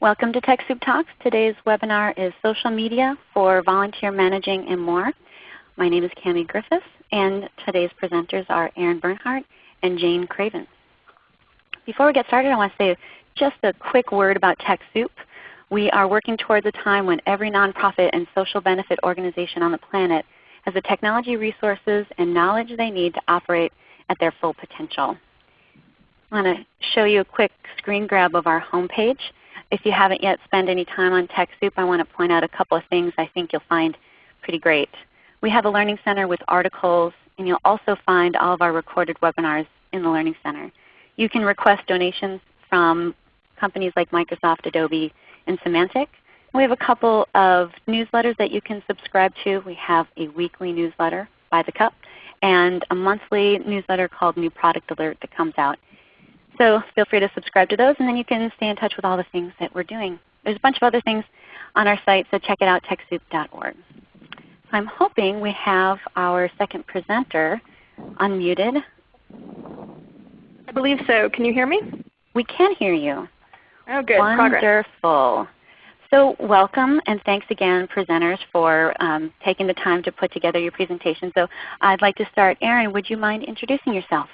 Welcome to TechSoup Talks. Today's webinar is Social Media for Volunteer Managing and More. My name is Cami Griffiths and today's presenters are Erin Barnhart and Jayne Cravens. Before we get started I want to say just a quick word about TechSoup. We are working towards a time when every nonprofit and social benefit organization on the planet has the technology resources and knowledge they need to operate at their full potential. I want to show you a quick screen grab of our homepage. If you haven't yet spent any time on TechSoup, I want to point out a couple of things I think you'll find pretty great. We have a Learning Center with articles, and you'll also find all of our recorded webinars in the Learning Center. You can request donations from companies like Microsoft, Adobe, and Symantec. We have a couple of newsletters that you can subscribe to. We have a weekly newsletter by the cup and a monthly newsletter called New Product Alert that comes out. So feel free to subscribe to those and then you can stay in touch with all the things that we're doing. There's a bunch of other things on our site, so check it out, TechSoup.org. I'm hoping we have our second presenter unmuted. I believe so. Can you hear me? We can hear you. Oh good. Wonderful. Progress. So welcome and thanks again presenters for um, taking the time to put together your presentation. So I'd like to start. Erin, would you mind introducing yourself?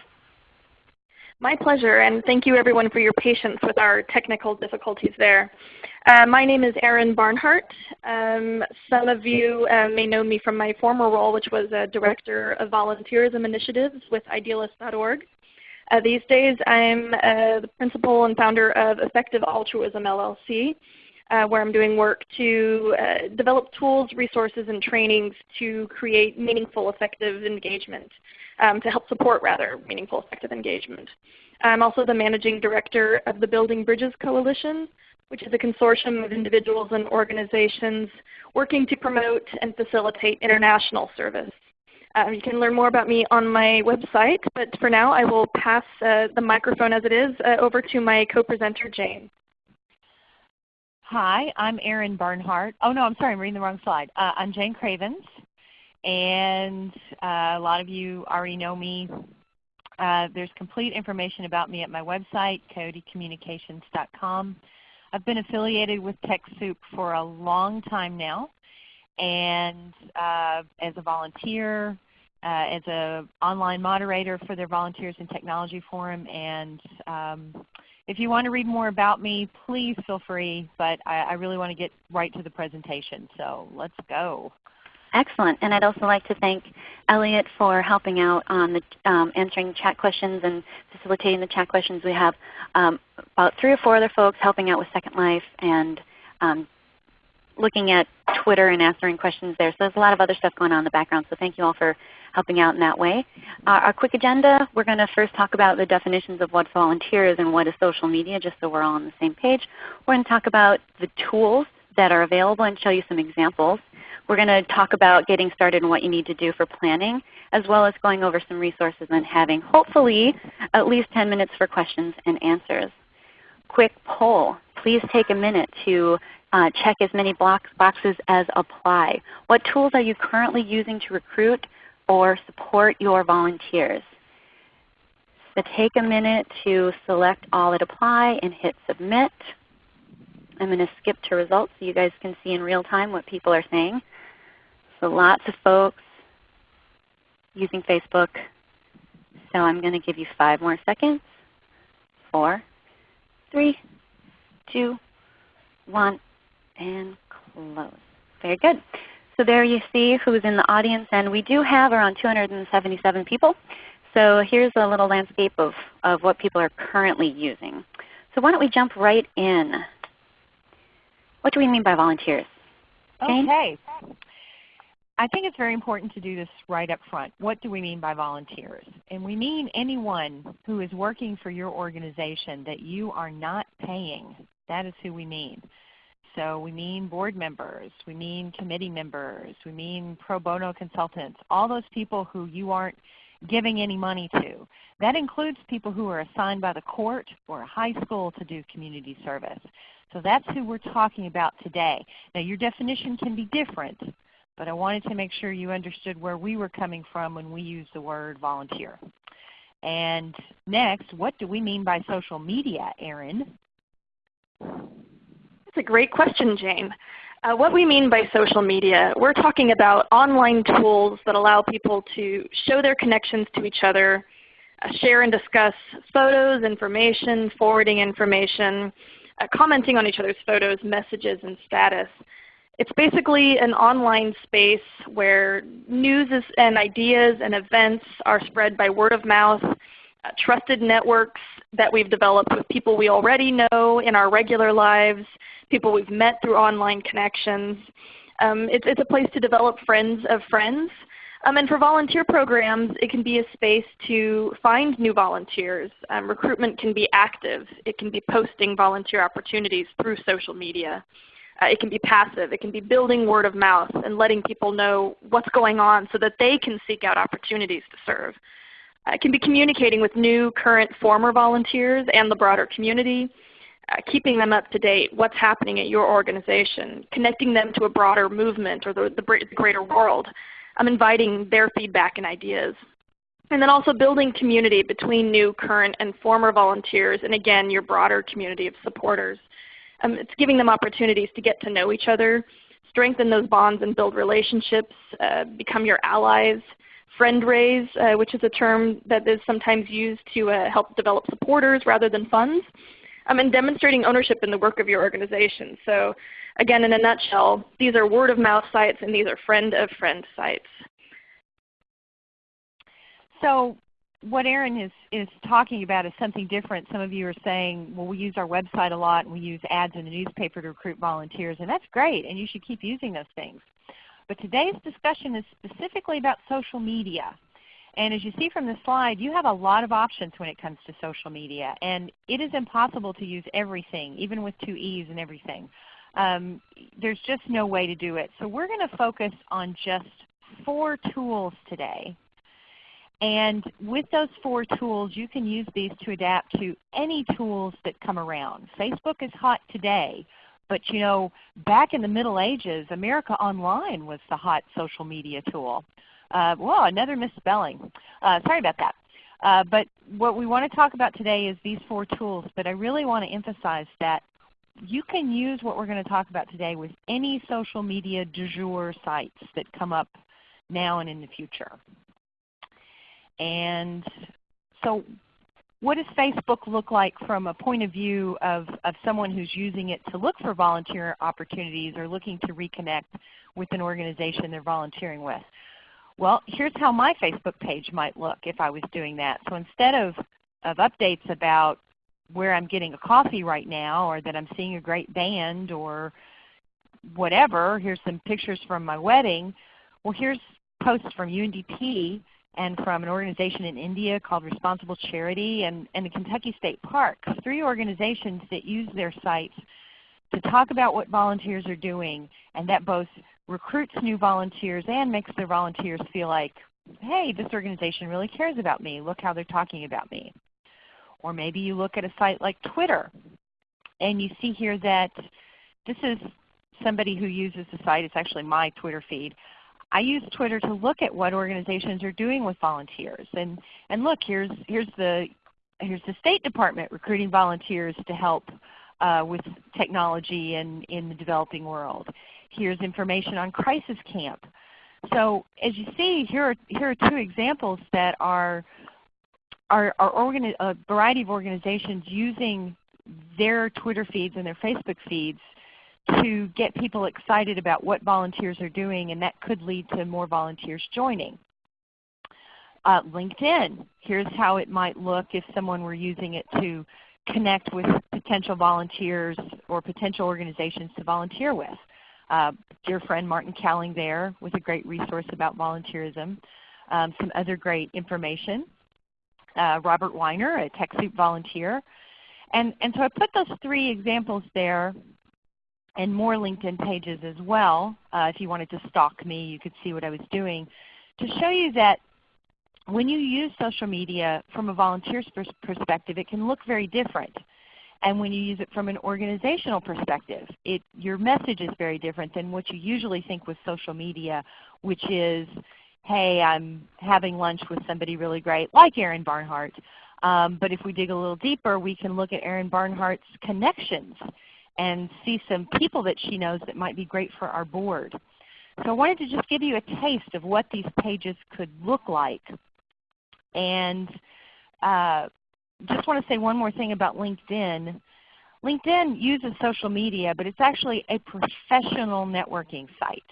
My pleasure, and thank you everyone for your patience with our technical difficulties there. Uh, my name is Erin Barnhart. Um, some of you uh, may know me from my former role, which was a Director of Volunteerism Initiatives with Idealist.org. Uh, these days I'm uh, the principal and founder of Effective Altruism LLC, uh, where I'm doing work to uh, develop tools, resources, and trainings to create meaningful, effective engagement, um, to help support rather meaningful, effective engagement. I'm also the Managing Director of the Building Bridges Coalition, which is a consortium of individuals and organizations working to promote and facilitate international service. Um, you can learn more about me on my website, but for now I will pass uh, the microphone as it is uh, over to my co-presenter Jayne. Hi, I'm Erin Barnhart. Oh no, I'm sorry, I'm reading the wrong slide. Uh, I'm Jayne Cravens, and uh, a lot of you already know me. Uh, there's complete information about me at my website, coyotecommunications.com. I've been affiliated with TechSoup for a long time now, and uh, as a volunteer, uh, as an online moderator for their Volunteers in Technology Forum, and um, if you want to read more about me, please feel free, but I, I really want to get right to the presentation. So let's go. Excellent. And I'd also like to thank Elliot for helping out on the um, answering chat questions and facilitating the chat questions. We have um, about three or four other folks helping out with Second Life and um, looking at Twitter and answering questions there. So there's a lot of other stuff going on in the background. So thank you all for helping out in that way. Uh, our quick agenda, we're going to first talk about the definitions of what volunteer is and what is social media just so we're all on the same page. We're going to talk about the tools that are available and show you some examples. We're going to talk about getting started and what you need to do for planning, as well as going over some resources and having hopefully at least 10 minutes for questions and answers. Quick poll. Please take a minute to uh, check as many box boxes as apply. What tools are you currently using to recruit or support your volunteers? So take a minute to select all that apply and hit submit. I'm going to skip to results so you guys can see in real time what people are saying. So lots of folks using Facebook. So I'm going to give you five more seconds. Four, three, two, one and close. Very good. So there you see who's in the audience, and we do have around 277 people. So here's a little landscape of, of what people are currently using. So why don't we jump right in. What do we mean by volunteers? Jayne? Okay. I think it's very important to do this right up front. What do we mean by volunteers? And we mean anyone who is working for your organization that you are not paying. That is who we mean. So we mean board members, we mean committee members, we mean pro bono consultants, all those people who you aren't giving any money to. That includes people who are assigned by the court or a high school to do community service. So that's who we're talking about today. Now your definition can be different, but I wanted to make sure you understood where we were coming from when we use the word volunteer. And next, what do we mean by social media, Erin? That's a great question, Jayne. Uh, what we mean by social media, we're talking about online tools that allow people to show their connections to each other, uh, share and discuss photos, information, forwarding information, uh, commenting on each other's photos, messages, and status. It's basically an online space where news and ideas and events are spread by word of mouth, uh, trusted networks that we've developed with people we already know in our regular lives, people we've met through online connections. Um, it's, it's a place to develop friends of friends. Um, and for volunteer programs, it can be a space to find new volunteers. Um, recruitment can be active. It can be posting volunteer opportunities through social media. Uh, it can be passive. It can be building word of mouth and letting people know what's going on so that they can seek out opportunities to serve. Uh, it can be communicating with new, current, former volunteers and the broader community, uh, keeping them up to date, what's happening at your organization, connecting them to a broader movement or the, the greater world. I'm inviting their feedback and ideas. And then also building community between new, current, and former volunteers, and again, your broader community of supporters. Um, it's giving them opportunities to get to know each other, strengthen those bonds and build relationships, uh, become your allies, friend raise, uh, which is a term that is sometimes used to uh, help develop supporters rather than funds, um, and demonstrating ownership in the work of your organization. So again, in a nutshell, these are word of mouth sites and these are friend of friend sites. So what Erin is, is talking about is something different. Some of you are saying, well, we use our website a lot and we use ads in the newspaper to recruit volunteers, and that's great, and you should keep using those things. But today's discussion is specifically about social media. And as you see from the slide, you have a lot of options when it comes to social media. And it is impossible to use everything, even with two E's and everything. Um, there's just no way to do it. So we're going to focus on just four tools today and with those four tools, you can use these to adapt to any tools that come around. Facebook is hot today, but you know, back in the Middle Ages, America Online was the hot social media tool. Uh, whoa, another misspelling. Uh, sorry about that. Uh, but what we want to talk about today is these four tools, but I really want to emphasize that you can use what we're going to talk about today with any social media du jour sites that come up now and in the future. And so what does Facebook look like from a point of view of, of someone who's using it to look for volunteer opportunities or looking to reconnect with an organization they're volunteering with? Well, here's how my Facebook page might look if I was doing that. So instead of, of updates about where I'm getting a coffee right now or that I'm seeing a great band or whatever, here's some pictures from my wedding. Well, here's posts from UNDP and from an organization in India called Responsible Charity and, and the Kentucky State Parks, three organizations that use their sites to talk about what volunteers are doing and that both recruits new volunteers and makes their volunteers feel like, hey, this organization really cares about me. Look how they're talking about me. Or maybe you look at a site like Twitter and you see here that this is somebody who uses the site. It's actually my Twitter feed. I use Twitter to look at what organizations are doing with volunteers. And, and look, here's, here's, the, here's the State Department recruiting volunteers to help uh, with technology in, in the developing world. Here's information on Crisis Camp. So as you see, here are, here are two examples that are, are, are a variety of organizations using their Twitter feeds and their Facebook feeds to get people excited about what volunteers are doing, and that could lead to more volunteers joining. Uh, LinkedIn, here's how it might look if someone were using it to connect with potential volunteers or potential organizations to volunteer with. Uh, dear friend Martin Cowling there with a great resource about volunteerism. Um, some other great information. Uh, Robert Weiner, a TechSoup volunteer. And, and so I put those three examples there and more LinkedIn pages as well. Uh, if you wanted to stalk me, you could see what I was doing to show you that when you use social media from a volunteer's perspective, it can look very different. And when you use it from an organizational perspective, it, your message is very different than what you usually think with social media, which is, hey, I'm having lunch with somebody really great, like Erin Barnhart. Um, but if we dig a little deeper, we can look at Erin Barnhart's connections and see some people that she knows that might be great for our board. So I wanted to just give you a taste of what these pages could look like. And uh, just want to say one more thing about LinkedIn. LinkedIn uses social media, but it's actually a professional networking site.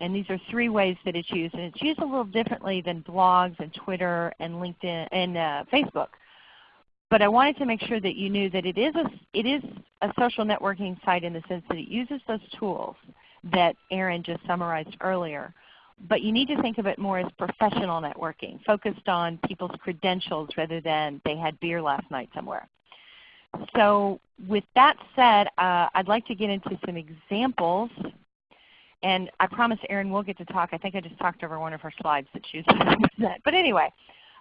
And these are three ways that it's used. And it's used a little differently than blogs and Twitter and LinkedIn and uh, Facebook. But I wanted to make sure that you knew that it is, a, it is a social networking site in the sense that it uses those tools that Erin just summarized earlier. But you need to think of it more as professional networking, focused on people's credentials rather than they had beer last night somewhere. So with that said, uh, I'd like to get into some examples. And I promise Erin will get to talk. I think I just talked over one of her slides that she was. But anyway,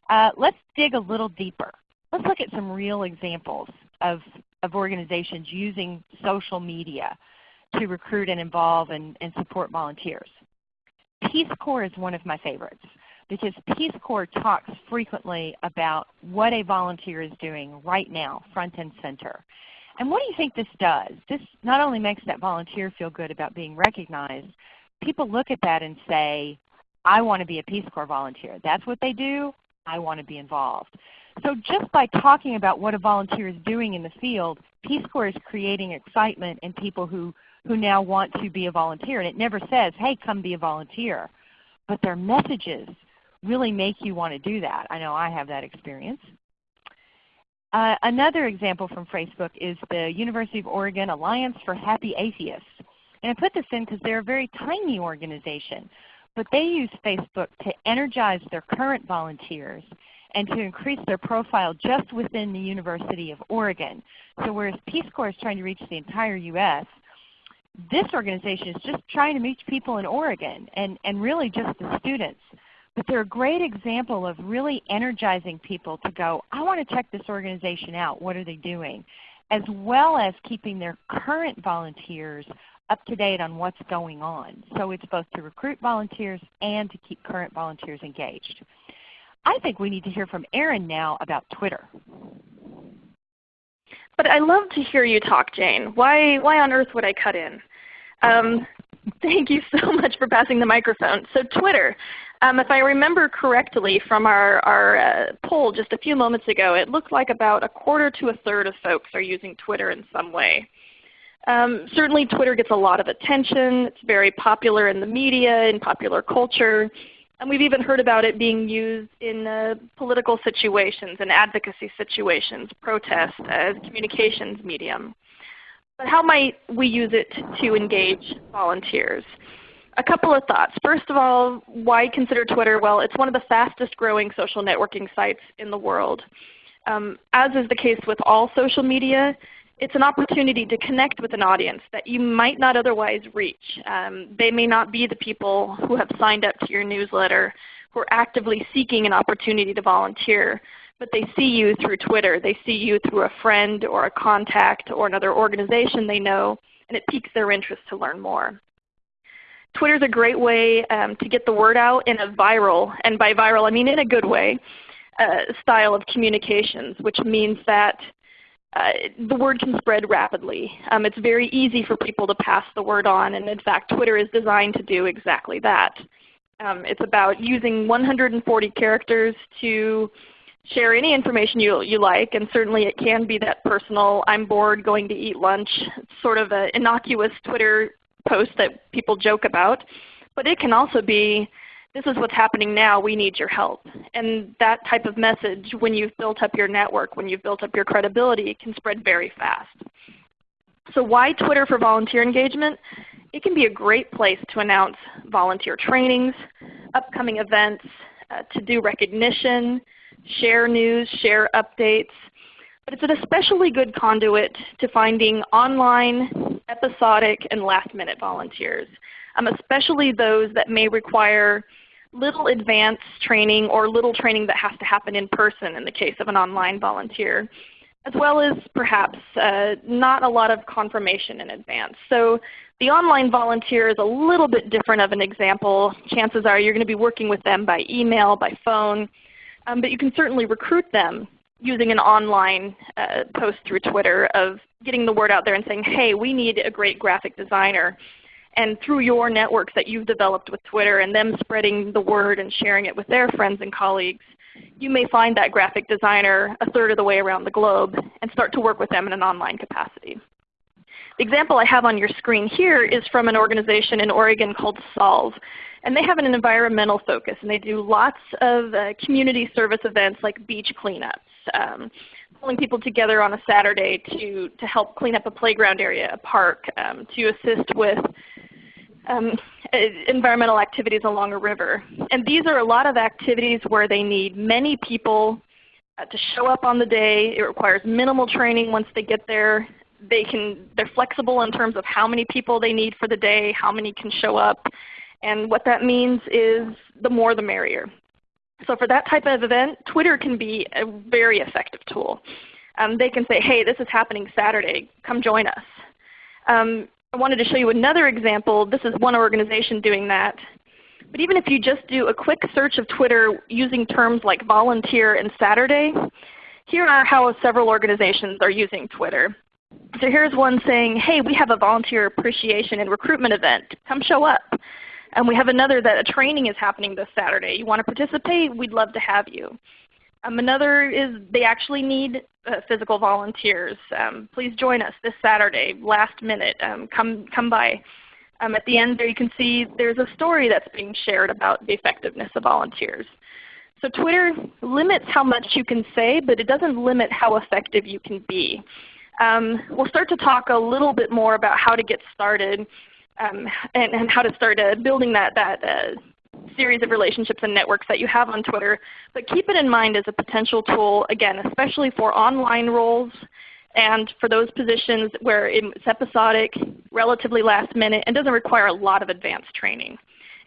uh, let's dig a little deeper. Let's look at some real examples of, of organizations using social media to recruit and involve and, and support volunteers. Peace Corps is one of my favorites because Peace Corps talks frequently about what a volunteer is doing right now, front and center. And what do you think this does? This not only makes that volunteer feel good about being recognized, people look at that and say, I want to be a Peace Corps volunteer. That's what they do. I want to be involved. So just by talking about what a volunteer is doing in the field, Peace Corps is creating excitement in people who, who now want to be a volunteer. And it never says, hey, come be a volunteer. But their messages really make you want to do that. I know I have that experience. Uh, another example from Facebook is the University of Oregon Alliance for Happy Atheists. And I put this in because they're a very tiny organization, but they use Facebook to energize their current volunteers and to increase their profile just within the University of Oregon. So whereas Peace Corps is trying to reach the entire U.S., this organization is just trying to reach people in Oregon and, and really just the students. But they're a great example of really energizing people to go, I want to check this organization out. What are they doing? As well as keeping their current volunteers up to date on what's going on. So it's both to recruit volunteers and to keep current volunteers engaged. I think we need to hear from Erin now about Twitter. But I love to hear you talk, Jayne. Why, why on earth would I cut in? Um, thank you so much for passing the microphone. So Twitter, um, if I remember correctly from our, our uh, poll just a few moments ago, it looked like about a quarter to a third of folks are using Twitter in some way. Um, certainly Twitter gets a lot of attention. It's very popular in the media, in popular culture. And we've even heard about it being used in uh, political situations and advocacy situations, protest as communications medium. But how might we use it to engage volunteers? A couple of thoughts. First of all, why consider Twitter? Well, it's one of the fastest growing social networking sites in the world. Um, as is the case with all social media, it's an opportunity to connect with an audience that you might not otherwise reach. Um, they may not be the people who have signed up to your newsletter, who are actively seeking an opportunity to volunteer but they see you through Twitter. They see you through a friend or a contact or another organization they know, and it piques their interest to learn more. Twitter is a great way um, to get the word out in a viral, and by viral I mean in a good way, uh, style of communications, which means that uh, the word can spread rapidly. Um, it's very easy for people to pass the word on, and in fact Twitter is designed to do exactly that. Um, it's about using 140 characters to share any information you, you like, and certainly it can be that personal, I'm bored going to eat lunch, sort of an innocuous Twitter post that people joke about. But it can also be, this is what's happening now, we need your help. And that type of message, when you've built up your network, when you've built up your credibility, it can spread very fast. So why Twitter for volunteer engagement? It can be a great place to announce volunteer trainings, upcoming events, uh, to do recognition, share news, share updates. But it's an especially good conduit to finding online, episodic, and last-minute volunteers, um, especially those that may require little advanced training or little training that has to happen in person in the case of an online volunteer, as well as perhaps uh, not a lot of confirmation in advance. So the online volunteer is a little bit different of an example. Chances are you're going to be working with them by email, by phone, um, but you can certainly recruit them using an online uh, post through Twitter of getting the word out there and saying, hey, we need a great graphic designer. And through your networks that you've developed with Twitter and them spreading the word and sharing it with their friends and colleagues, you may find that graphic designer a third of the way around the globe and start to work with them in an online capacity. The example I have on your screen here is from an organization in Oregon called SOLV. And they have an environmental focus and they do lots of uh, community service events like beach cleanups, um, pulling people together on a Saturday to, to help clean up a playground area, a park, um, to assist with um, environmental activities along a river. And these are a lot of activities where they need many people uh, to show up on the day. It requires minimal training once they get there. They can, they're flexible in terms of how many people they need for the day, how many can show up. And what that means is the more the merrier. So for that type of event, Twitter can be a very effective tool. Um, they can say, hey, this is happening Saturday. Come join us. Um, I wanted to show you another example. This is one organization doing that. But even if you just do a quick search of Twitter using terms like volunteer and Saturday, here are how several organizations are using Twitter. So here's one saying, hey, we have a volunteer appreciation and recruitment event. Come show up. And we have another that a training is happening this Saturday. You want to participate? We'd love to have you. Um, another is they actually need uh, physical volunteers. Um, please join us this Saturday, last minute. Um, come, come by. Um, at the end there you can see there's a story that's being shared about the effectiveness of volunteers. So Twitter limits how much you can say, but it doesn't limit how effective you can be. Um, we'll start to talk a little bit more about how to get started um, and, and, how to start uh, building that, that uh, series of relationships and networks that you have on Twitter. But keep it in mind as a potential tool, again, especially for online roles and for those positions where it's episodic, relatively last minute, and doesn't require a lot of advanced training.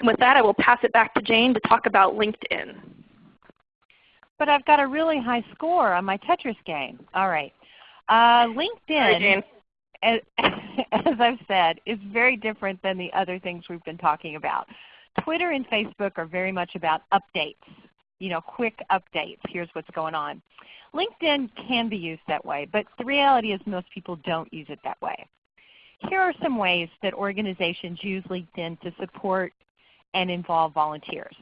And with that, I will pass it back to Jayne to talk about LinkedIn. But I've got a really high score on my Tetris game. All right. Uh, LinkedIn, as, as I've said, is very different than the other things we've been talking about. Twitter and Facebook are very much about updates, you know, quick updates. Here's what's going on. LinkedIn can be used that way, but the reality is most people don't use it that way. Here are some ways that organizations use LinkedIn to support and involve volunteers.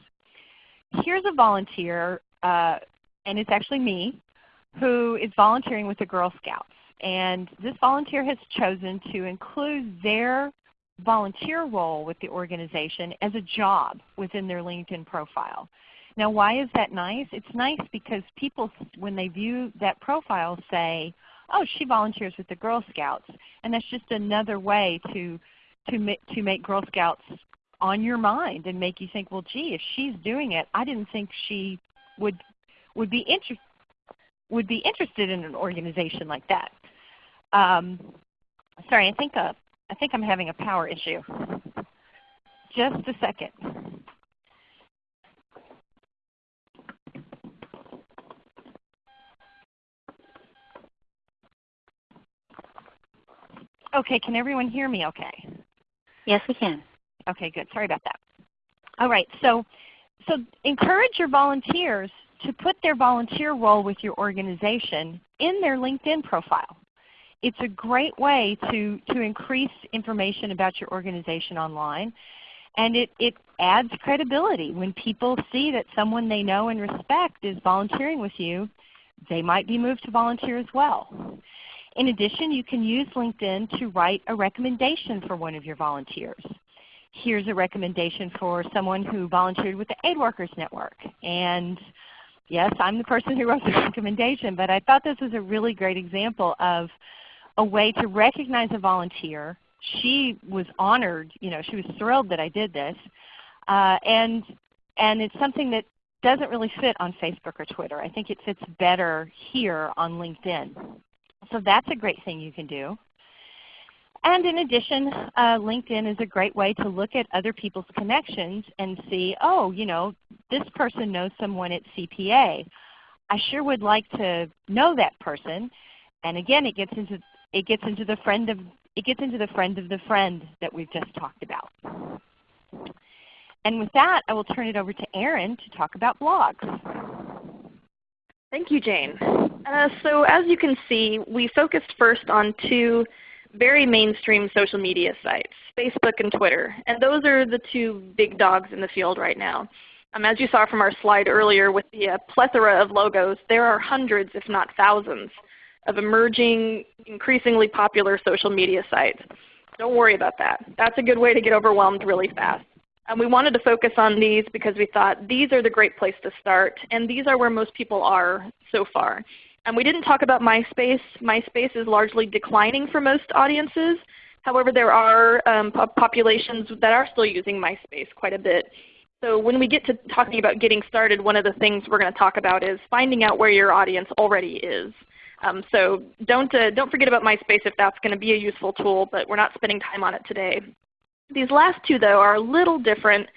Here's a volunteer, uh, and it's actually me, who is volunteering with the Girl Scouts. And this volunteer has chosen to include their volunteer role with the organization as a job within their LinkedIn profile. Now why is that nice? It's nice because people, when they view that profile, say, oh, she volunteers with the Girl Scouts. And that's just another way to, to, to make Girl Scouts on your mind and make you think, well, gee, if she's doing it, I didn't think she would, would, be, inter would be interested in an organization like that. Um, sorry, I think uh, I think I'm having a power issue. Just a second. Okay, can everyone hear me okay? Yes, we can. Okay, good. Sorry about that. All right, so, so encourage your volunteers to put their volunteer role with your organization in their LinkedIn profile it's a great way to, to increase information about your organization online. And it, it adds credibility. When people see that someone they know and respect is volunteering with you, they might be moved to volunteer as well. In addition, you can use LinkedIn to write a recommendation for one of your volunteers. Here's a recommendation for someone who volunteered with the Aid Workers Network. And yes, I'm the person who wrote the recommendation, but I thought this was a really great example of a way to recognize a volunteer. She was honored, you know, she was thrilled that I did this. Uh, and, and it's something that doesn't really fit on Facebook or Twitter. I think it fits better here on LinkedIn. So that's a great thing you can do. And in addition, uh, LinkedIn is a great way to look at other people's connections and see, oh, you know, this person knows someone at CPA. I sure would like to know that person. And again, it gets into it gets into the friend of it gets into the friend of the friend that we've just talked about. And with that, I will turn it over to Erin to talk about blogs. Thank you, Jayne. Uh, so as you can see, we focused first on two very mainstream social media sites, Facebook and Twitter. And those are the two big dogs in the field right now. Um, as you saw from our slide earlier with the uh, plethora of logos, there are hundreds if not thousands of emerging, increasingly popular social media sites. Don't worry about that. That's a good way to get overwhelmed really fast. And we wanted to focus on these because we thought these are the great place to start, and these are where most people are so far. And we didn't talk about MySpace. MySpace is largely declining for most audiences. However, there are um, populations that are still using MySpace quite a bit. So when we get to talking about getting started, one of the things we're going to talk about is finding out where your audience already is. Um, so don't, uh, don't forget about MySpace if that's going to be a useful tool, but we're not spending time on it today. These last two though are a little different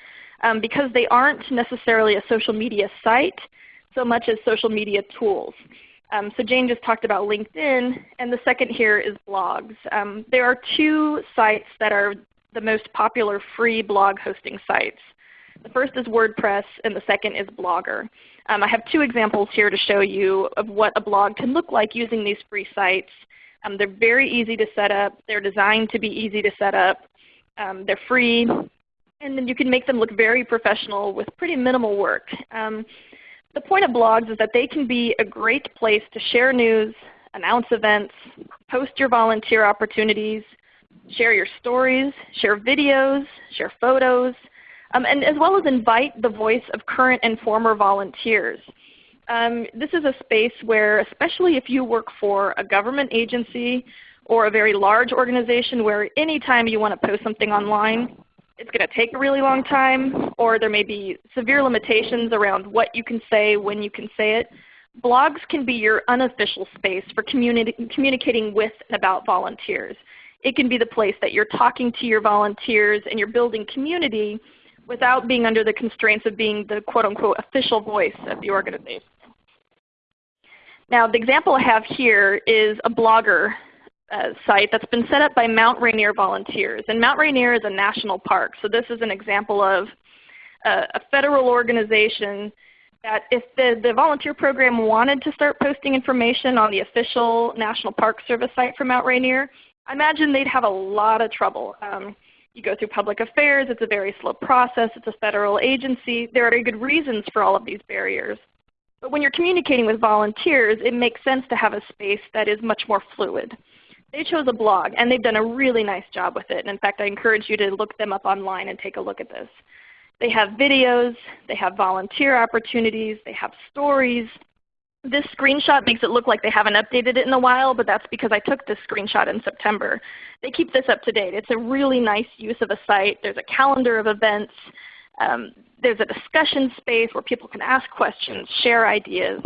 um, because they aren't necessarily a social media site so much as social media tools. Um, so Jayne just talked about LinkedIn, and the second here is blogs. Um, there are two sites that are the most popular free blog hosting sites. The first is WordPress, and the second is Blogger. Um, I have two examples here to show you of what a blog can look like using these free sites. Um, they're very easy to set up. They're designed to be easy to set up. Um, they're free. And then you can make them look very professional with pretty minimal work. Um, the point of blogs is that they can be a great place to share news, announce events, post your volunteer opportunities, share your stories, share videos, share photos, um, and as well as invite the voice of current and former volunteers. Um, this is a space where, especially if you work for a government agency or a very large organization where anytime you want to post something online, it's going to take a really long time, or there may be severe limitations around what you can say, when you can say it. Blogs can be your unofficial space for communi communicating with and about volunteers. It can be the place that you're talking to your volunteers and you're building community without being under the constraints of being the quote unquote official voice of the organization. Now the example I have here is a blogger uh, site that's been set up by Mount Rainier volunteers. And Mount Rainier is a national park. So this is an example of uh, a federal organization that if the, the volunteer program wanted to start posting information on the official National Park Service site for Mount Rainier, I imagine they'd have a lot of trouble. Um, you go through public affairs. It's a very slow process. It's a federal agency. There are good reasons for all of these barriers. But when you're communicating with volunteers, it makes sense to have a space that is much more fluid. They chose a blog, and they've done a really nice job with it. And in fact, I encourage you to look them up online and take a look at this. They have videos. They have volunteer opportunities. They have stories. This screenshot makes it look like they haven't updated it in a while, but that's because I took this screenshot in September. They keep this up to date. It's a really nice use of a site. There's a calendar of events. Um, there's a discussion space where people can ask questions, share ideas.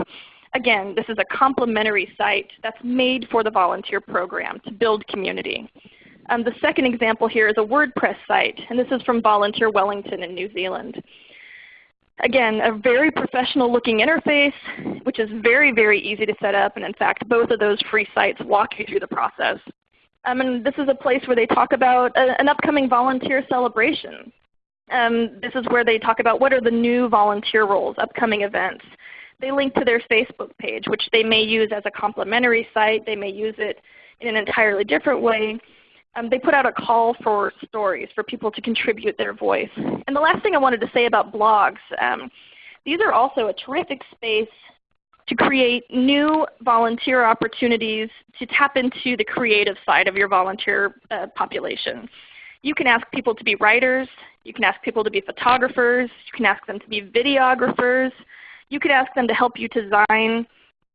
Again, this is a complementary site that's made for the volunteer program to build community. Um, the second example here is a WordPress site, and this is from Volunteer Wellington in New Zealand. Again, a very professional looking interface, which is very, very easy to set up. And in fact, both of those free sites walk you through the process. Um, and this is a place where they talk about a, an upcoming volunteer celebration. Um, this is where they talk about what are the new volunteer roles, upcoming events. They link to their Facebook page, which they may use as a complementary site. They may use it in an entirely different way um, they put out a call for stories for people to contribute their voice. And the last thing I wanted to say about blogs, um, these are also a terrific space to create new volunteer opportunities to tap into the creative side of your volunteer uh, population. You can ask people to be writers. You can ask people to be photographers. You can ask them to be videographers. You could ask them to help you design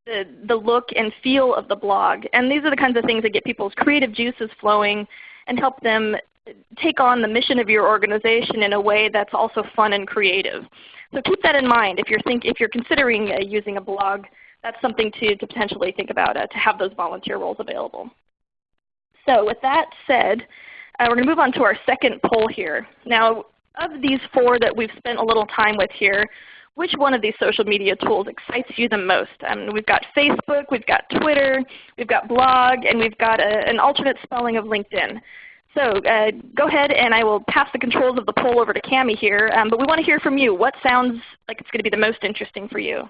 the, the look and feel of the blog. And these are the kinds of things that get people's creative juices flowing and help them take on the mission of your organization in a way that's also fun and creative. So keep that in mind if you're, think, if you're considering uh, using a blog. That's something to, to potentially think about uh, to have those volunteer roles available. So with that said, uh, we're going to move on to our second poll here. Now of these four that we've spent a little time with here, which one of these social media tools excites you the most? Um, we've got Facebook, we've got Twitter, we've got blog, and we've got a, an alternate spelling of LinkedIn. So uh, go ahead and I will pass the controls of the poll over to Cami here. Um, but we want to hear from you. What sounds like it's going to be the most interesting for you?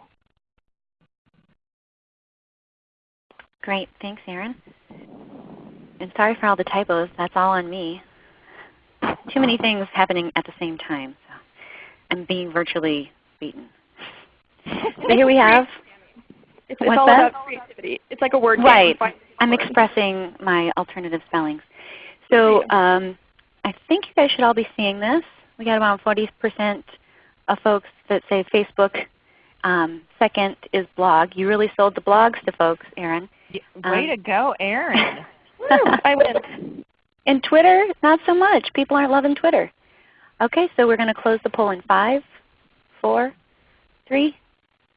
Great. Thanks, Erin. And sorry for all the typos. That's all on me. Too many things happening at the same time. So I'm being virtually beaten. So here we have. It's, it's all that? about creativity. It's like a word Right. I'm expressing my alternative spellings. So um, I think you guys should all be seeing this. We got about 40% of folks that say Facebook. Um, second is blog. You really sold the blogs to folks, Erin. Way um, to go, Erin. I win. And Twitter, not so much. People aren't loving Twitter. Okay, so we're going to close the poll in five, four, three,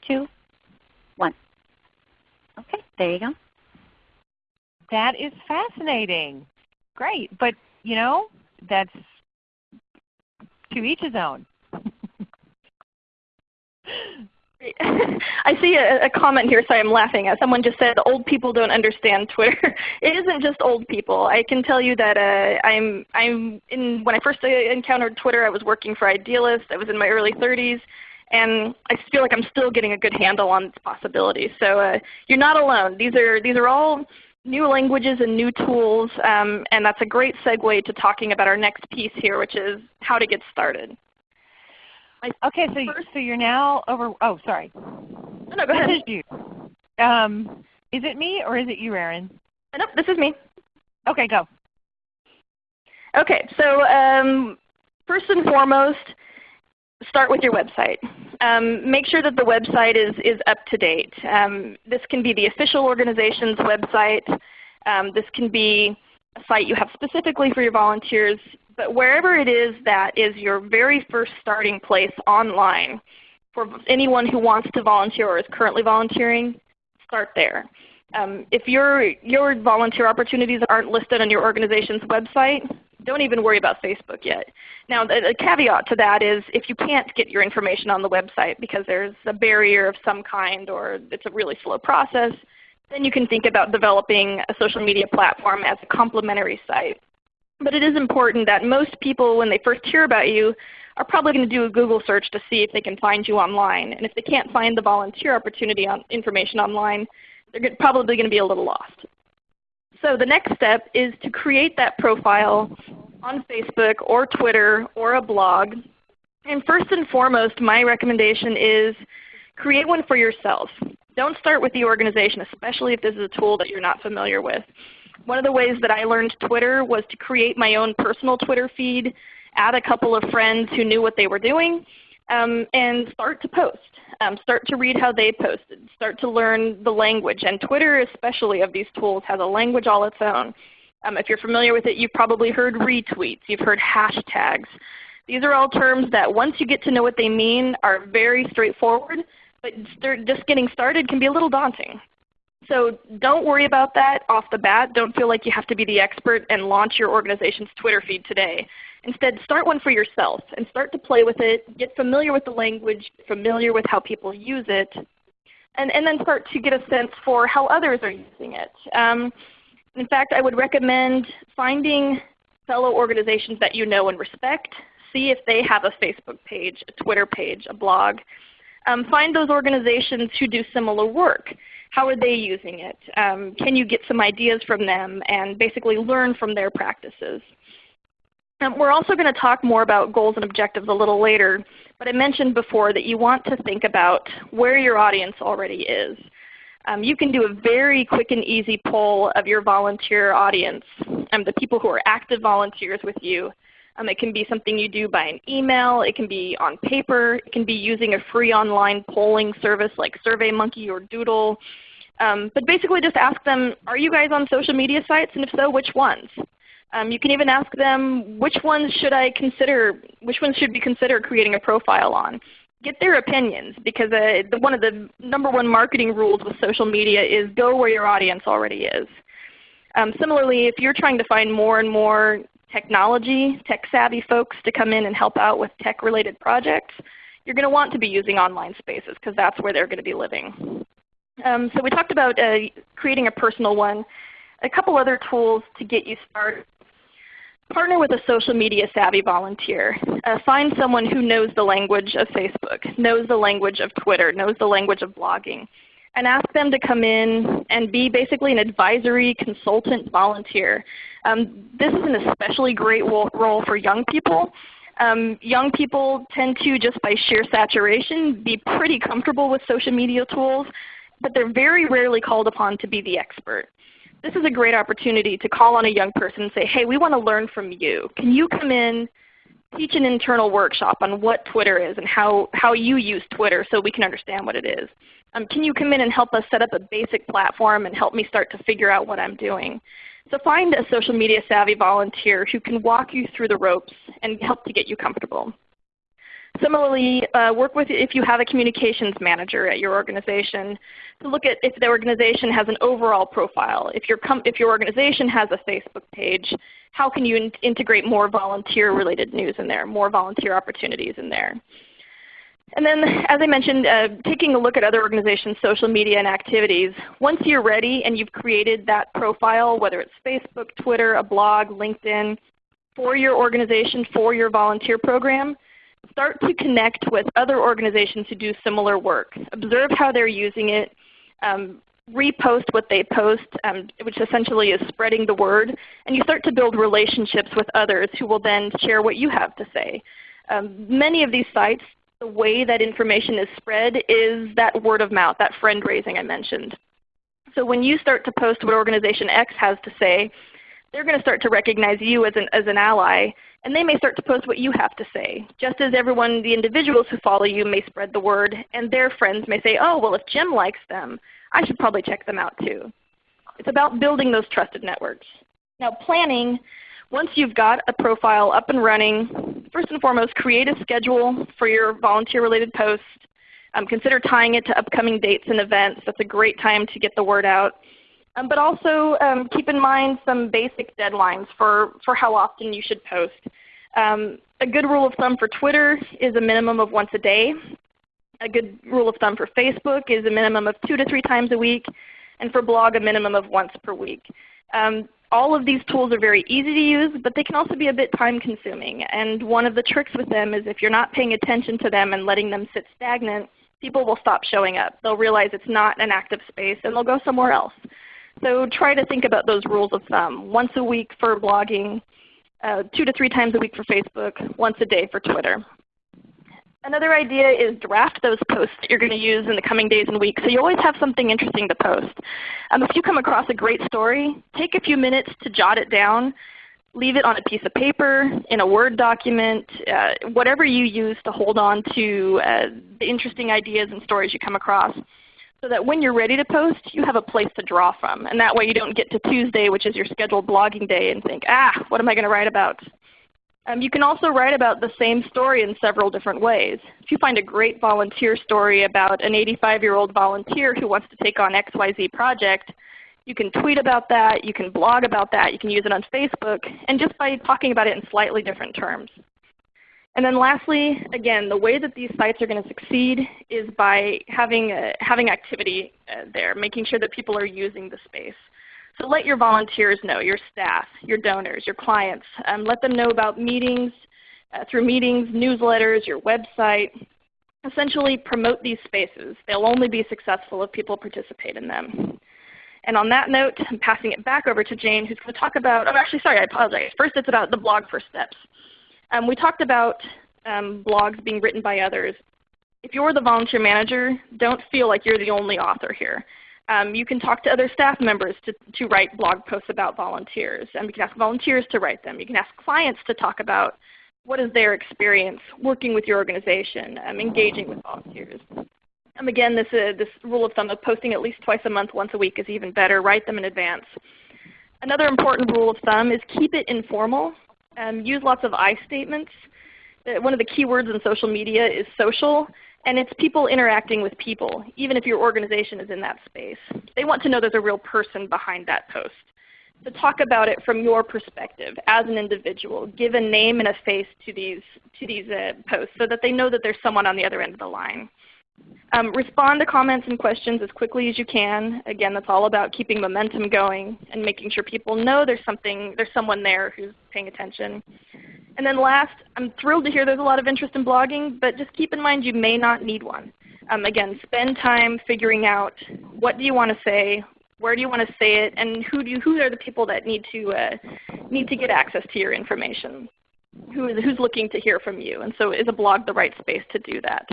two, one. Okay, there you go. That is fascinating. Great. But you know, that's to each his own. I see a, a, comment here, sorry I'm laughing at. Someone just said old people don't understand Twitter. it isn't just old people. I can tell you that uh, I'm, I'm in, when I first encountered Twitter I was working for Idealist. I was in my early 30s and I feel like I'm still getting a good handle on its possibilities. So uh, you're not alone. These are, these are all new languages and new tools um, and that's a great segue to talking about our next piece here which is how to get started. Okay, so first, so you're now over. Oh, sorry. No, no go ahead. This is you. Um, is it me or is it you, Erin? Uh, nope, this is me. Okay, go. Okay, so um, first and foremost, start with your website. Um, make sure that the website is, is up to date. Um, this can be the official organization's website. Um, this can be a site you have specifically for your volunteers. But wherever it is that is your very first starting place online for anyone who wants to volunteer or is currently volunteering, start there. Um, if your, your volunteer opportunities aren't listed on your organization's website, don't even worry about Facebook yet. Now the, caveat to that is if you can't get your information on the website because there's a barrier of some kind or it's a really slow process, then you can think about developing a social media platform as a complementary site. But it is important that most people when they first hear about you are probably going to do a Google search to see if they can find you online. And if they can't find the volunteer opportunity on information online, they're probably going to be a little lost. So the next step is to create that profile on Facebook or Twitter or a blog. And first and foremost, my recommendation is create one for yourself. Don't start with the organization, especially if this is a tool that you're not familiar with. One of the ways that I learned Twitter was to create my own personal Twitter feed, add a couple of friends who knew what they were doing, um, and start to post. Um, start to read how they posted. Start to learn the language. And Twitter especially of these tools has a language all its own. Um, if you're familiar with it, you've probably heard retweets. You've heard hashtags. These are all terms that once you get to know what they mean are very straightforward, but just getting started can be a little daunting. So don't worry about that off the bat. Don't feel like you have to be the expert and launch your organization's Twitter feed today. Instead, start one for yourself and start to play with it. Get familiar with the language, familiar with how people use it, and, and then start to get a sense for how others are using it. Um, in fact, I would recommend finding fellow organizations that you know and respect. See if they have a Facebook page, a Twitter page, a blog. Um, find those organizations who do similar work. How are they using it? Um, can you get some ideas from them and basically learn from their practices? Um, we're also going to talk more about goals and objectives a little later, but I mentioned before that you want to think about where your audience already is. Um, you can do a very quick and easy poll of your volunteer audience, um, the people who are active volunteers with you. Um, it can be something you do by an email. It can be on paper. It can be using a free online polling service like SurveyMonkey or Doodle. Um, but basically just ask them, are you guys on social media sites? And if so, which ones? Um, you can even ask them, which ones should I consider, which ones should we consider creating a profile on? Get their opinions because uh, the, one of the number one marketing rules with social media is go where your audience already is. Um, similarly, if you're trying to find more and more technology, tech-savvy folks to come in and help out with tech-related projects, you're going to want to be using online spaces because that's where they're going to be living. Um, so we talked about uh, creating a personal one. A couple other tools to get you started. Partner with a social media savvy volunteer. Uh, find someone who knows the language of Facebook, knows the language of Twitter, knows the language of blogging. And ask them to come in and be basically an advisory consultant volunteer. Um, this is an especially great role for young people. Um, young people tend to, just by sheer saturation, be pretty comfortable with social media tools, but they're very rarely called upon to be the expert. This is a great opportunity to call on a young person and say, hey, we want to learn from you. Can you come in, teach an internal workshop on what Twitter is and how, how you use Twitter so we can understand what it is? Um, can you come in and help us set up a basic platform and help me start to figure out what I'm doing? So find a social media savvy volunteer who can walk you through the ropes and help to get you comfortable. Similarly, uh, work with if you have a communications manager at your organization to look at if the organization has an overall profile. If your, if your organization has a Facebook page, how can you in integrate more volunteer related news in there, more volunteer opportunities in there. And then as I mentioned, uh, taking a look at other organizations' social media and activities. Once you're ready and you've created that profile, whether it's Facebook, Twitter, a blog, LinkedIn, for your organization, for your volunteer program, start to connect with other organizations who do similar work. Observe how they're using it. Um, repost what they post, um, which essentially is spreading the word. And you start to build relationships with others who will then share what you have to say. Um, many of these sites the way that information is spread is that word of mouth, that friend raising I mentioned. So when you start to post what organization X has to say, they're going to start to recognize you as an, as an ally, and they may start to post what you have to say. Just as everyone, the individuals who follow you may spread the word, and their friends may say, oh, well if Jim likes them, I should probably check them out too. It's about building those trusted networks. Now planning, once you've got a profile up and running, first and foremost, create a schedule for your volunteer-related posts. Um, consider tying it to upcoming dates and events. That's a great time to get the word out. Um, but also um, keep in mind some basic deadlines for, for how often you should post. Um, a good rule of thumb for Twitter is a minimum of once a day. A good rule of thumb for Facebook is a minimum of two to three times a week. And for blog, a minimum of once per week. Um, all of these tools are very easy to use, but they can also be a bit time consuming. And one of the tricks with them is if you're not paying attention to them and letting them sit stagnant, people will stop showing up. They'll realize it's not an active space and they'll go somewhere else. So try to think about those rules of thumb. Once a week for blogging, uh, two to three times a week for Facebook, once a day for Twitter. Another idea is draft those posts that you're going to use in the coming days and weeks so you always have something interesting to post. Um, if you come across a great story, take a few minutes to jot it down. Leave it on a piece of paper, in a Word document, uh, whatever you use to hold on to uh, the interesting ideas and stories you come across so that when you're ready to post, you have a place to draw from. And that way you don't get to Tuesday, which is your scheduled blogging day, and think, ah, what am I going to write about? Um, you can also write about the same story in several different ways. If you find a great volunteer story about an 85-year-old volunteer who wants to take on XYZ project, you can tweet about that, you can blog about that, you can use it on Facebook, and just by talking about it in slightly different terms. And then lastly, again, the way that these sites are going to succeed is by having, a, having activity uh, there, making sure that people are using the space. So let your volunteers know, your staff, your donors, your clients. Um, let them know about meetings, uh, through meetings, newsletters, your website. Essentially promote these spaces. They'll only be successful if people participate in them. And on that note, I'm passing it back over to Jayne who's going to talk about, oh actually sorry, I apologize. First it's about the blog first steps. Um, we talked about um, blogs being written by others. If you're the volunteer manager, don't feel like you're the only author here. Um, you can talk to other staff members to, to write blog posts about volunteers. And you can ask volunteers to write them. You can ask clients to talk about what is their experience working with your organization, um, engaging with volunteers. Um, again, this, uh, this rule of thumb of posting at least twice a month, once a week is even better. Write them in advance. Another important rule of thumb is keep it informal. Um, use lots of I statements. Uh, one of the key words in social media is social. And it's people interacting with people, even if your organization is in that space. They want to know there's a real person behind that post. So talk about it from your perspective as an individual. Give a name and a face to these, to these uh, posts so that they know that there's someone on the other end of the line. Um, respond to comments and questions as quickly as you can. Again, that's all about keeping momentum going and making sure people know there's something, there's someone there who's paying attention. And then last, I'm thrilled to hear there's a lot of interest in blogging, but just keep in mind you may not need one. Um, again, spend time figuring out what do you want to say, where do you want to say it, and who, do you, who are the people that need to, uh, need to get access to your information? Who is, who's looking to hear from you? And so is a blog the right space to do that?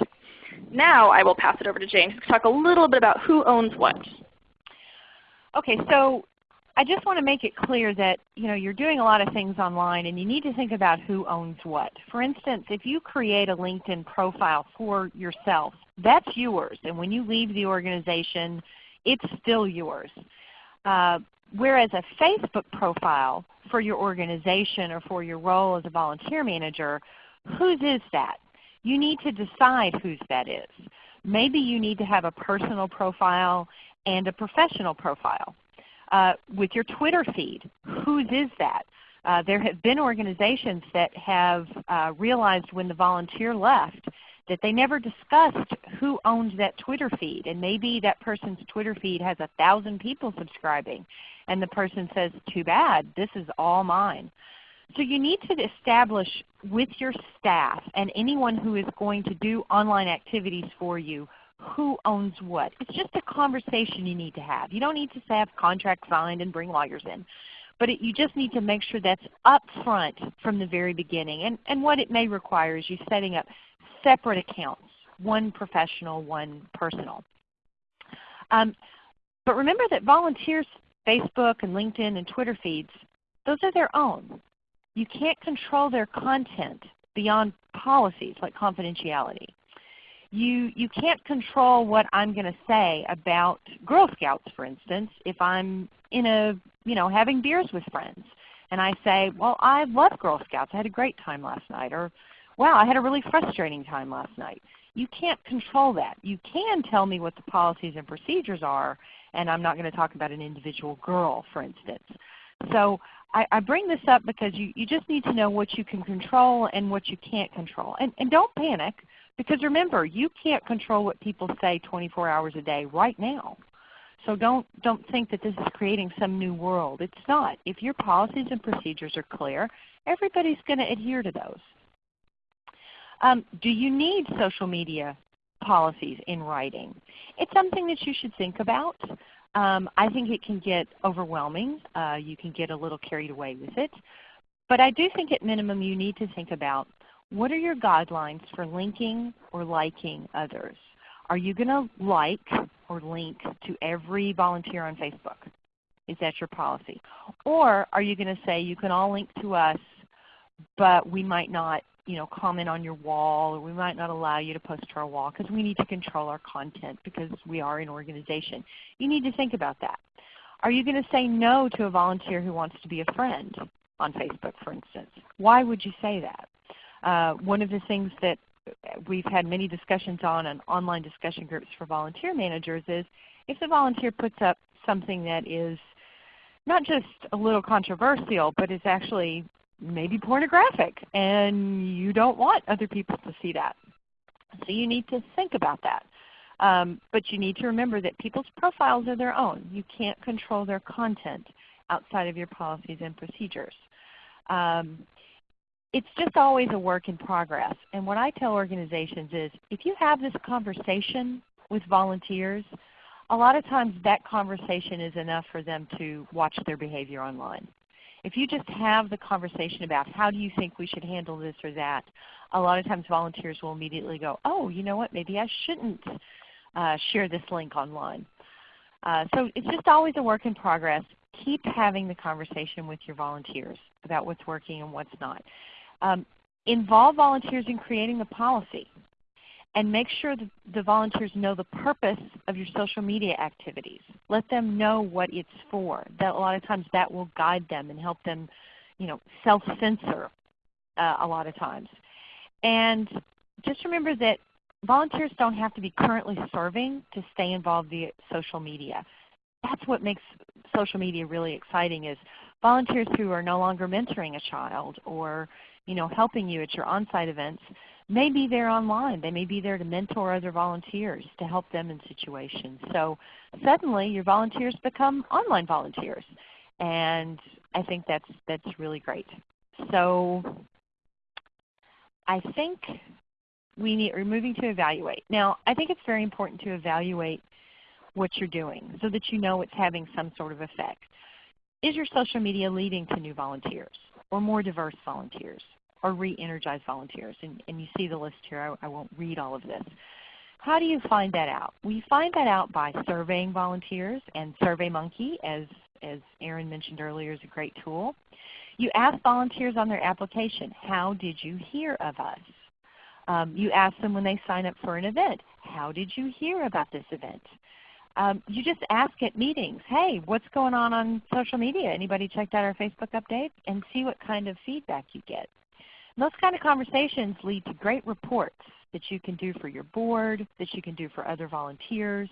Now I will pass it over to Jayne to talk a little bit about who owns what. Okay, so I just want to make it clear that you know, you're doing a lot of things online and you need to think about who owns what. For instance, if you create a LinkedIn profile for yourself, that's yours. And when you leave the organization, it's still yours. Uh, whereas a Facebook profile for your organization or for your role as a volunteer manager, whose is that? You need to decide whose that is. Maybe you need to have a personal profile and a professional profile. Uh, with your Twitter feed, whose is that? Uh, there have been organizations that have uh, realized when the volunteer left that they never discussed who owned that Twitter feed. And maybe that person's Twitter feed has a thousand people subscribing. And the person says, too bad, this is all mine. So you need to establish with your staff and anyone who is going to do online activities for you who owns what. It's just a conversation you need to have. You don't need to have contracts signed and bring lawyers in. But it, you just need to make sure that's up front from the very beginning. And, and what it may require is you setting up separate accounts, one professional, one personal. Um, but remember that volunteers' Facebook and LinkedIn and Twitter feeds, those are their own. You can't control their content beyond policies like confidentiality. You, you can't control what I'm going to say about Girl Scouts, for instance, if I'm in a, you know, having beers with friends and I say, well, I love Girl Scouts. I had a great time last night. Or wow, I had a really frustrating time last night. You can't control that. You can tell me what the policies and procedures are, and I'm not going to talk about an individual girl, for instance. So I, I bring this up because you, you just need to know what you can control and what you can't control. And, and don't panic because remember, you can't control what people say 24 hours a day right now. So don't, don't think that this is creating some new world. It's not. If your policies and procedures are clear, everybody's going to adhere to those. Um, do you need social media policies in writing? It's something that you should think about. Um, I think it can get overwhelming. Uh, you can get a little carried away with it. But I do think at minimum you need to think about what are your guidelines for linking or liking others? Are you going to like or link to every volunteer on Facebook? Is that your policy? Or are you going to say you can all link to us, but we might not you know, comment on your wall or we might not allow you to post to our wall because we need to control our content because we are an organization. You need to think about that. Are you going to say no to a volunteer who wants to be a friend on Facebook, for instance? Why would you say that? Uh, one of the things that we've had many discussions on in online discussion groups for volunteer managers is if the volunteer puts up something that is not just a little controversial, but is actually maybe pornographic and you don't want other people to see that. So you need to think about that. Um, but you need to remember that people's profiles are their own. You can't control their content outside of your policies and procedures. Um, it's just always a work in progress. And what I tell organizations is if you have this conversation with volunteers, a lot of times that conversation is enough for them to watch their behavior online. If you just have the conversation about how do you think we should handle this or that, a lot of times volunteers will immediately go, oh, you know what, maybe I shouldn't uh, share this link online. Uh, so it's just always a work in progress. Keep having the conversation with your volunteers about what's working and what's not. Um, involve volunteers in creating the policy and make sure that the volunteers know the purpose of your social media activities. Let them know what it's for. That a lot of times that will guide them and help them you know, self-censor uh, a lot of times. And just remember that volunteers don't have to be currently serving to stay involved via social media. That's what makes social media really exciting is volunteers who are no longer mentoring a child or you know, helping you at your on-site events may be there online. They may be there to mentor other volunteers to help them in situations. So suddenly your volunteers become online volunteers. And I think that's, that's really great. So I think we need, we're moving to evaluate. Now I think it's very important to evaluate what you're doing so that you know it's having some sort of effect. Is your social media leading to new volunteers or more diverse volunteers or re-energize volunteers? And, and, you see the list here. I, I won't read all of this. How do you find that out? We find that out by surveying volunteers, and SurveyMonkey, as, as Erin mentioned earlier, is a great tool. You ask volunteers on their application, how did you hear of us? Um, you ask them when they sign up for an event, how did you hear about this event? Um, you just ask at meetings, hey, what's going on on social media? Anybody checked out our Facebook updates? And see what kind of feedback you get. And those kind of conversations lead to great reports that you can do for your board, that you can do for other volunteers.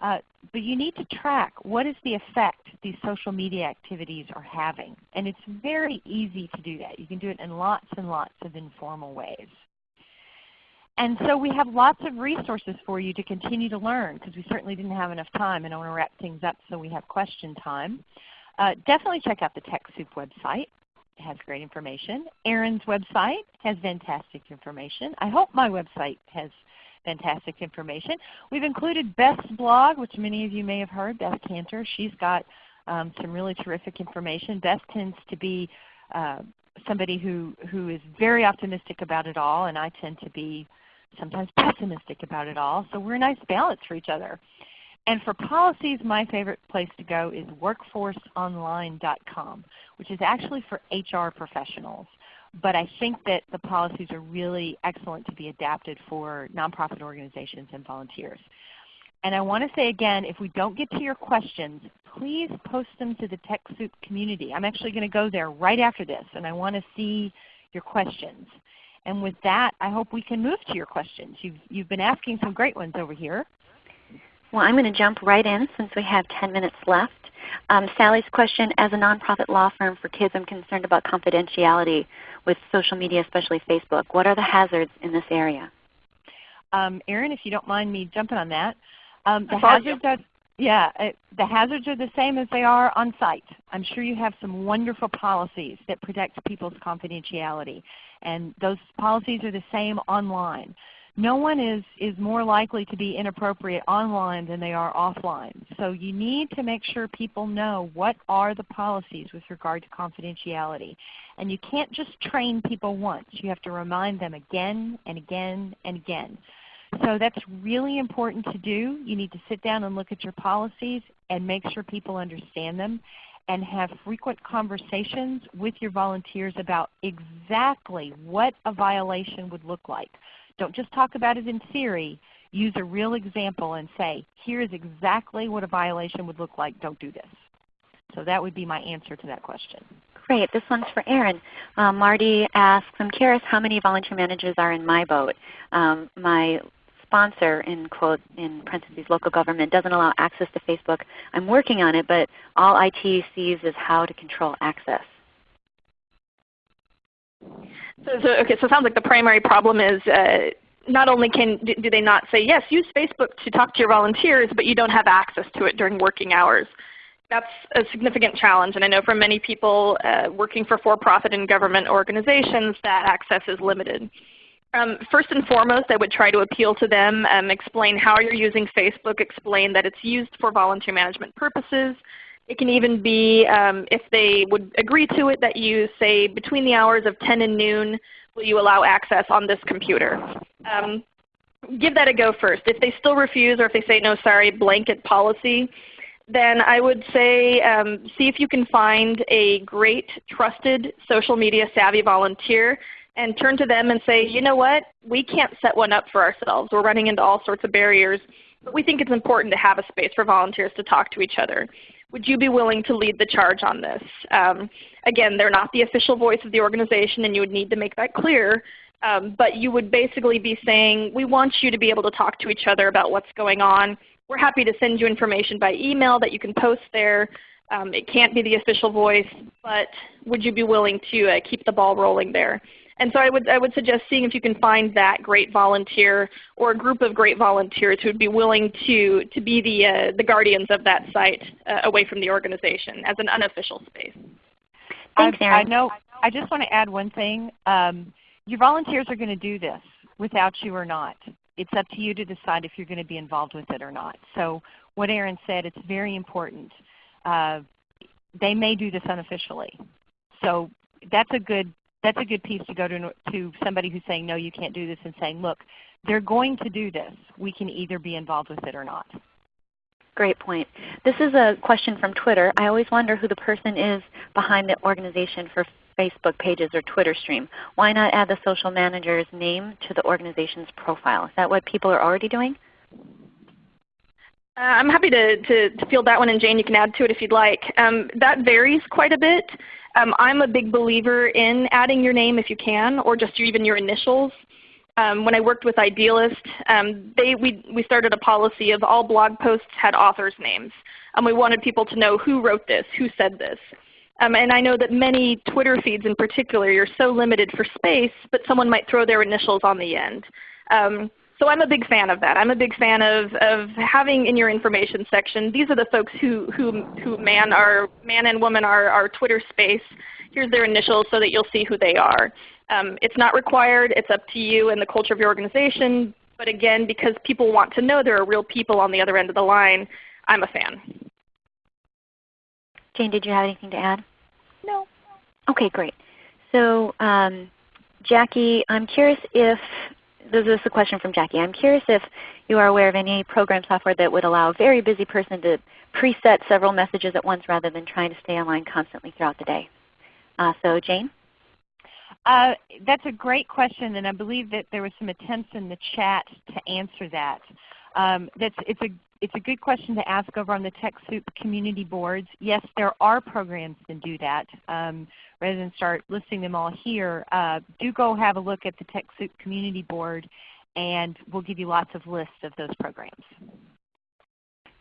Uh, but you need to track what is the effect these social media activities are having. And it's very easy to do that. You can do it in lots and lots of informal ways. And so we have lots of resources for you to continue to learn because we certainly didn't have enough time and I want to wrap things up so we have question time. Uh, definitely check out the TechSoup website. It has great information. Erin's website has fantastic information. I hope my website has fantastic information. We've included Beth's blog, which many of you may have heard, Beth Kanter. She's got um, some really terrific information. Beth tends to be uh, somebody who, who is very optimistic about it all, and I tend to be sometimes pessimistic about it all. So we're a nice balance for each other. And for policies, my favorite place to go is workforceonline.com, which is actually for HR professionals. But I think that the policies are really excellent to be adapted for nonprofit organizations and volunteers. And I want to say again, if we don't get to your questions, please post them to the TechSoup community. I'm actually going to go there right after this, and I want to see your questions. And with that, I hope we can move to your questions. You've, you've been asking some great ones over here. Well, I'm going to jump right in since we have 10 minutes left. Um, Sally's question, as a nonprofit law firm for kids, I'm concerned about confidentiality with social media, especially Facebook. What are the hazards in this area? Um, Erin, if you don't mind me jumping on that. Um, the hazards are, yeah, uh, the hazards are the same as they are on site. I'm sure you have some wonderful policies that protect people's confidentiality and those policies are the same online. No one is, is more likely to be inappropriate online than they are offline. So you need to make sure people know what are the policies with regard to confidentiality. And you can't just train people once. You have to remind them again and again and again. So that's really important to do. You need to sit down and look at your policies and make sure people understand them and have frequent conversations with your volunteers about exactly what a violation would look like. Don't just talk about it in theory. Use a real example and say, here is exactly what a violation would look like. Don't do this. So that would be my answer to that question. Great. This one's for Erin. Um, Marty asks, I'm curious how many volunteer managers are in my boat. Um, my sponsor, in quote in parentheses, local government doesn't allow access to Facebook. I'm working on it, but all IT sees is how to control access. So, so okay, so it sounds like the primary problem is uh, not only can do they not say yes, use Facebook to talk to your volunteers, but you don't have access to it during working hours. That's a significant challenge, and I know for many people uh, working for for-profit and government organizations that access is limited. Um, first and foremost, I would try to appeal to them, um, explain how you're using Facebook, explain that it's used for volunteer management purposes. It can even be, um, if they would agree to it, that you say between the hours of 10 and noon, will you allow access on this computer. Um, give that a go first. If they still refuse or if they say no, sorry, blanket policy, then I would say um, see if you can find a great, trusted, social media savvy volunteer and turn to them and say, you know what, we can't set one up for ourselves. We're running into all sorts of barriers, but we think it's important to have a space for volunteers to talk to each other. Would you be willing to lead the charge on this? Um, again, they're not the official voice of the organization and you would need to make that clear, um, but you would basically be saying, we want you to be able to talk to each other about what's going on. We're happy to send you information by email that you can post there. Um, it can't be the official voice, but would you be willing to uh, keep the ball rolling there? And so I would, I would suggest seeing if you can find that great volunteer or a group of great volunteers who would be willing to, to be the, uh, the guardians of that site uh, away from the organization as an unofficial space. Thanks, I, I know. I just want to add one thing. Um, your volunteers are going to do this. without you or not. It's up to you to decide if you're going to be involved with it or not. So what Erin said, it's very important. Uh, they may do this unofficially. So that's a good that's a good piece to go to, to somebody who's saying, no, you can't do this, and saying, look, they're going to do this. We can either be involved with it or not. Great point. This is a question from Twitter. I always wonder who the person is behind the organization for Facebook pages or Twitter stream. Why not add the social manager's name to the organization's profile? Is that what people are already doing? Uh, I'm happy to, to, to, field that one, and Jayne, you can add to it if you'd like. Um, that varies quite a bit. Um, I'm a big believer in adding your name if you can, or just your, even your initials. Um, when I worked with Idealist, um, they, we, we started a policy of all blog posts had authors' names. And we wanted people to know who wrote this, who said this. Um, and I know that many Twitter feeds in particular, you're so limited for space, but someone might throw their initials on the end. So I'm a big fan of that. I'm a big fan of, of having in your information section, these are the folks who, who, who man, our, man and woman are our Twitter space. Here's their initials so that you'll see who they are. Um, it's not required. It's up to you and the culture of your organization. But again, because people want to know there are real people on the other end of the line, I'm a fan. Jayne, did you have anything to add? No. Okay, great. So um, Jackie, I'm curious if this is a question from Jackie. I'm curious if you are aware of any program software that would allow a very busy person to preset several messages at once rather than trying to stay online constantly throughout the day. Uh, so Jayne? Uh, that's a great question, and I believe that there was some attempts in the chat to answer that. Um, that's, it's, a, it's a good question to ask over on the TechSoup community boards. Yes, there are programs that do that. Um, rather than start listing them all here, uh, do go have a look at the TechSoup community board, and we'll give you lots of lists of those programs.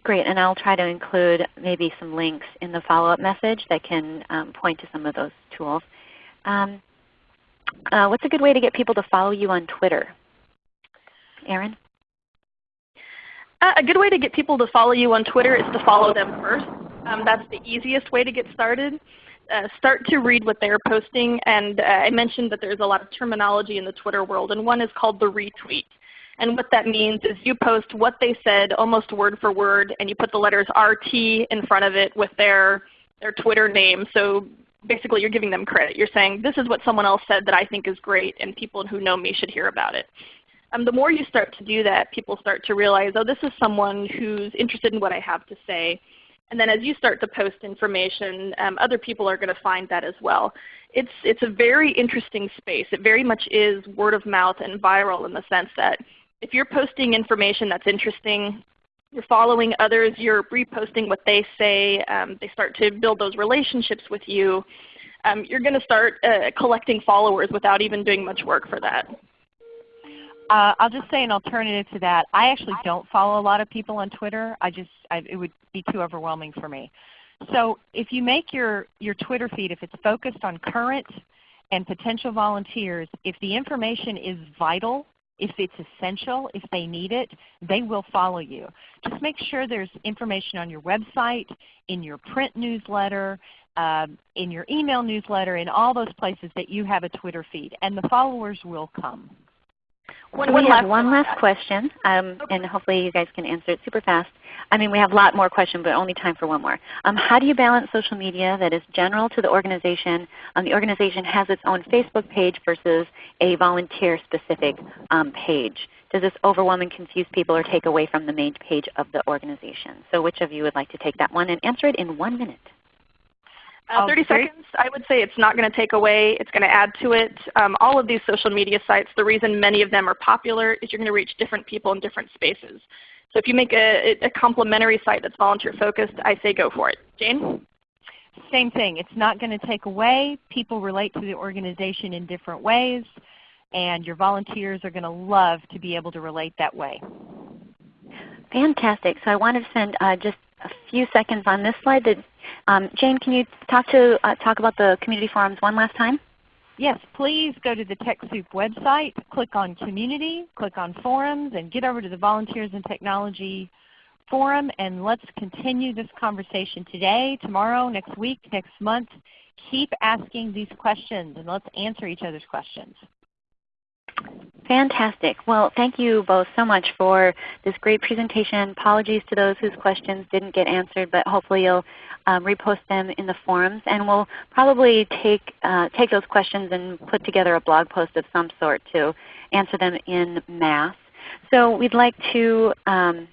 Great, and I'll try to include maybe some links in the follow-up message that can um, point to some of those tools. Um, uh, what's a good way to get people to follow you on Twitter? Erin? Uh, a good way to get people to follow you on Twitter is to follow them first. Um, that's the easiest way to get started. Uh, start to read what they're posting. And uh, I mentioned that there's a lot of terminology in the Twitter world, and one is called the retweet. And what that means is you post what they said almost word for word, and you put the letters RT in front of it with their, their Twitter name. So basically you're giving them credit. You're saying this is what someone else said that I think is great and people who know me should hear about it. Um, the more you start to do that, people start to realize, oh, this is someone who's interested in what I have to say. And then as you start to post information, um, other people are going to find that as well. It's, it's a very interesting space. It very much is word of mouth and viral in the sense that if you're posting information that's interesting, you're following others, you're reposting what they say, um, they start to build those relationships with you, um, you're going to start uh, collecting followers without even doing much work for that. Uh, I'll just say an alternative to that. I actually don't follow a lot of people on Twitter. I just I, it would be too overwhelming for me. So if you make your, your Twitter feed, if it's focused on current and potential volunteers, if the information is vital if it's essential, if they need it, they will follow you. Just make sure there's information on your website, in your print newsletter, um, in your email newsletter, in all those places that you have a Twitter feed, and the followers will come. One, we have one last question, um, and hopefully you guys can answer it super fast. I mean, we have a lot more questions, but only time for one more. Um, how do you balance social media that is general to the organization? Um, the organization has its own Facebook page versus a volunteer-specific um, page. Does this overwhelm and confuse people or take away from the main page of the organization? So which of you would like to take that one and answer it in one minute? Uh, 30 seconds, I would say it's not going to take away. It's going to add to it. Um, all of these social media sites, the reason many of them are popular is you're going to reach different people in different spaces. So if you make a, a complementary site that's volunteer focused, I say go for it. Jayne? Same thing. It's not going to take away. People relate to the organization in different ways, and your volunteers are going to love to be able to relate that way. Fantastic. So I want to spend uh, just a few seconds on this slide that um, Jayne, can you talk, to, uh, talk about the community forums one last time? Yes, please go to the TechSoup website, click on Community, click on Forums, and get over to the Volunteers in Technology forum and let's continue this conversation today, tomorrow, next week, next month. Keep asking these questions and let's answer each other's questions. Fantastic. Well, thank you both so much for this great presentation. Apologies to those whose questions didn't get answered, but hopefully you'll um, repost them in the forums. And we'll probably take, uh, take those questions and put together a blog post of some sort to answer them in mass. So we'd like to um,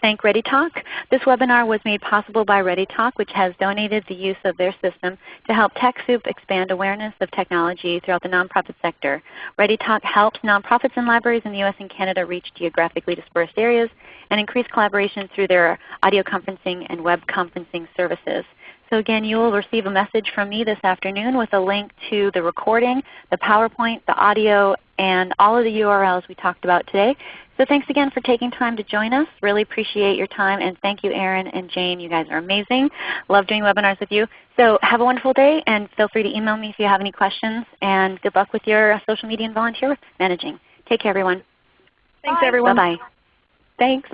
thank ReadyTalk. This webinar was made possible by ReadyTalk, which has donated the use of their system to help TechSoup expand awareness of technology throughout the nonprofit sector. ReadyTalk helps nonprofits and libraries in the U.S. and Canada reach geographically dispersed areas and increase collaboration through their audio conferencing and web conferencing services. So again, you will receive a message from me this afternoon with a link to the recording, the PowerPoint, the audio, and all of the URLs we talked about today. So thanks again for taking time to join us. Really appreciate your time. And thank you Erin and Jayne. You guys are amazing. Love doing webinars with you. So have a wonderful day and feel free to email me if you have any questions. And good luck with your uh, social media and volunteer managing. Take care everyone. Thanks Bye. everyone. Bye-bye. Thanks.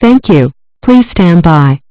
Thank you. Please stand by.